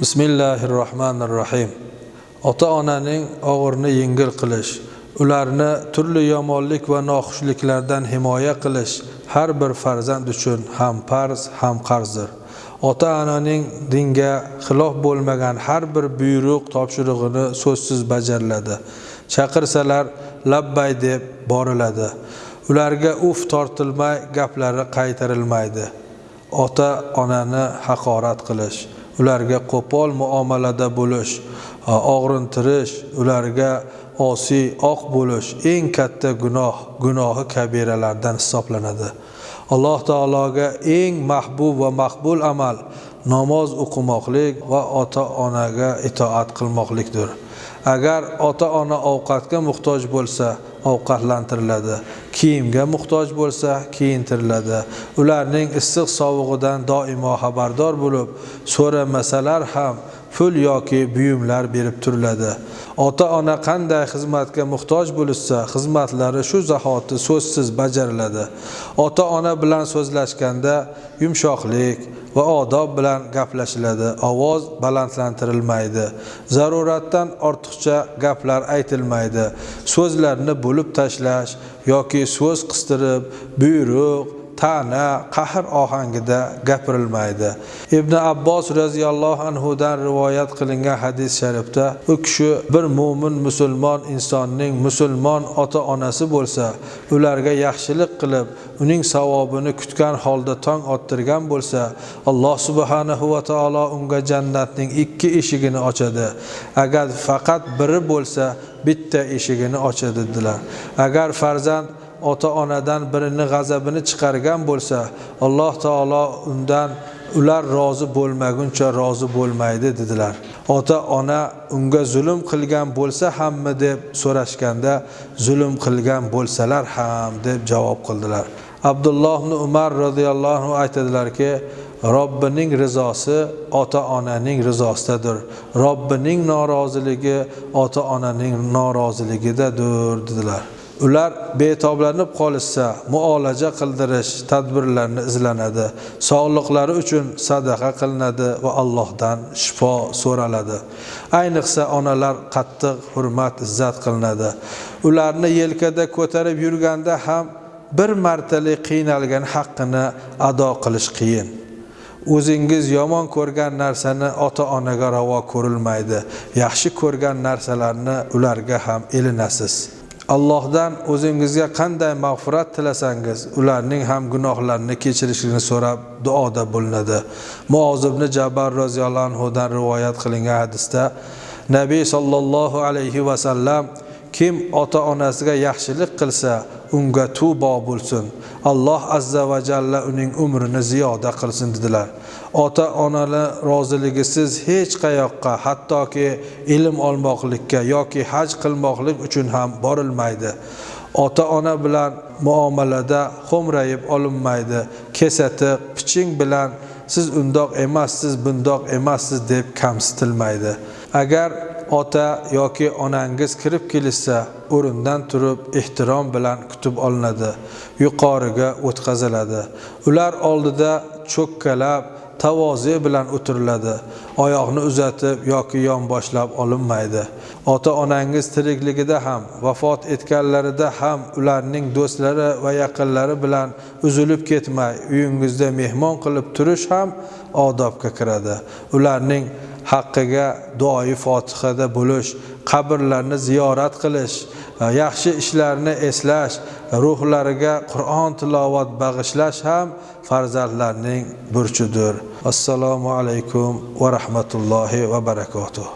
bismillahi rohmanir rohim ota onaning og'irini yengil qilish ularni turli yomonlik va noxushliklardan himoya qilish har bir farzand uchun ham farz ham qarzdir. Ota onaning dinga xilof bo'lmagan har bir buyruq topshirig'ini so'zsiz bajariladi chaqirsalar labbay deb boriladi. Ularga uf tortilmay gaplari qaytarilmaydi. Ota onani haqorat qilish. Ularga qo'pol muomalada bo'lish og'rintirish ularga osiy oq bo'lish eng katta gunoh gunohi kabiralardan hisoblanadi. Alloh taologa eng mahbub va maqbul amal namoz o'qimoqlik va ota onaga itoat qilmoqlikdir. Agar ota ona ovqatga muhtoj bo'lsa ovqatlantiriladi. Kiyimga muhtoj bo'lsa kiyintiriladi. Ularning issiq sovug'idan doimo xabardor bo'lib so'ramasalar ham pul yoki buyumlar berib turiladi. Ota ona qanday xizmatga muhtoj bo'lishsa xizmatlari shu zahoti so'zsiz bajariladi. Ota ona bilan so'zlashganda yumshoqlik va odob bilan gaplashiladi. Ovoz balandlantirilmaydi. Zaruratdan ortiqcha gaplar aytilmaydi. So'zlarni bo'lib tashlash yoki so'z qistirib buyruq ta'na qahr ohangida gapirilmaydi. Ibn abbos roziyallohu anhudan rivoyat qilingan hadis sharifda u kishi bir mo'min musulmon insonning musulmon ota onasi bo'lsa ularga yaxshilik qilib uning savobini kutgan holda tong ottirgan bo'lsa alloh subhanahu va taolo unga jannatning ikki eshigini ochadi. Agar faqat biri bo'lsa bitta eshigini ochadi dedilar. Agar farzand ota onadan birini g'azabini chiqargan bo'lsa alloh taolo undan ular rozi bo'lmaguncha rozi bo'lmaydi dedilar. Ota ona unga zulm qilgan bo'lsa hammi deb so'rashganda zulm qilgan bo'lsalar ham deb javob qildilar. Abdulloh ibn umar roziyallohu anhu aytadilarki robbining rizosi ota onaning rizosidadir robbining noroziligi ota onaning noroziligidadir dedilar. Ular betoblanib qolishsa muolaja qildirish tadbirlarni izlanadi. Sog'liqlari uchun sadaqa qilinadi va allohdan shifo so'raladi. Ayniqsa onalar qattiq hurmat izzat qilinadi. Ularni yelkada ko'tarib yurganda ham bir martalik qiynalgan haqqini ado qilish qiyin. O'zingiz yomon ko'rgan narsani ota onaga ravo ko'rilmaydi. Yaxshi ko'rgan narsalarni ularga ham ilinasiz. Allohdan o'zingizga qanday mag'firat tilasangiz ularning ham gunohlarini kechirishini so'rab duoda bo'linadi. Muozibni jabar roziyallohu anhudan rivoyat qilingan hadisda nabiy sollallohu alayhi vasallam kim ota onasiga yaxshilik qilsa unga tubo bo'lsin. Alloh azza va jalla uning umrini ziyoda qilsin dedilar. Ota onalar roziligisiz hech qayoqqa hattoki ilm olmoqlikka yoki haj qilmoqlik uchun ham borilmaydi. Ota ona bilan muomalada xo'mrayib olinmaydi. Kesatiq piching bilan siz undoq emassiz bundoq emassiz deb kamsitilmaydi. Agar ota yoki onangiz kirib kelishsa o'rindan turib ehtirom bilan kutib olinadi yuqoriga o'tkaziladi. Ular oldida cho'kkalab tavoze bilan o'tiriladi oyoqni uzatib yoki yonboshlab olinmaydi. Ota onangiz tirikligida ham vafot etganlarida ham ularning do'stlari va yaqinlari bilan uzilib ketmay uyingizda mehmon qilib turish ham odobga kiradi. Ularning haqqiga duoyi fotihada bo'lish qabrlarni ziyorat qilish e, yaxshi ishlarni eslash ruhlariga qur'on tilovat bag'ishlash ham farzandlarning burchidir. Assalomu alaykum va rahmatullohi va barakotuh